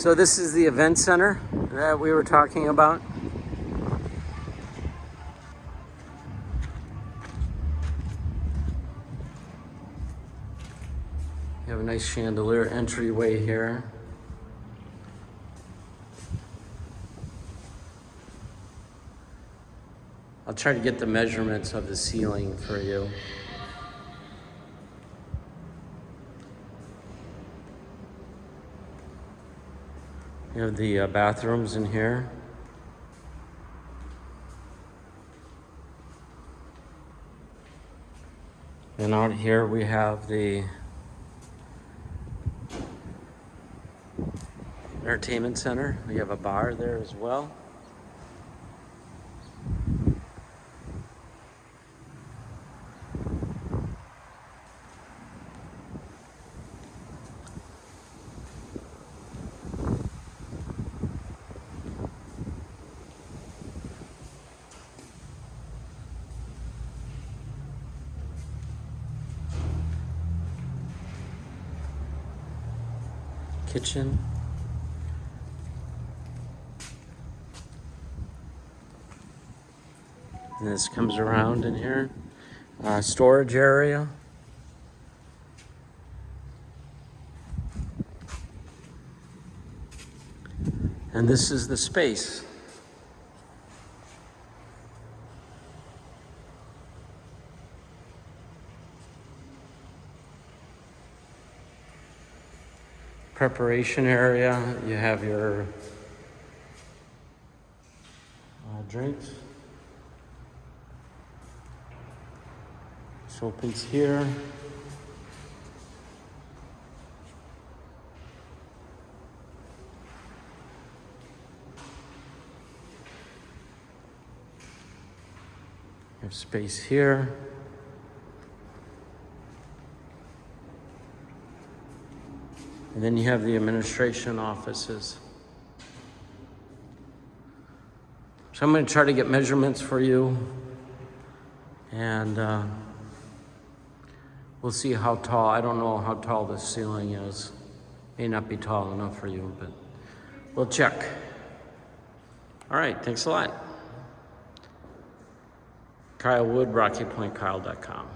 So this is the event center that we were talking about. You have a nice chandelier entryway here. I'll try to get the measurements of the ceiling for you. You have the uh, bathrooms in here. And out here we have the entertainment center. We have a bar there as well. Kitchen. And this comes around in here. Uh, storage area. And this is the space. Preparation area, you have your uh, drinks. This opens here. You have space here. And then you have the administration offices. So I'm going to try to get measurements for you. And uh, we'll see how tall. I don't know how tall the ceiling is. May not be tall enough for you, but we'll check. All right, thanks a lot. Kyle Wood, RockyPointKyle.com.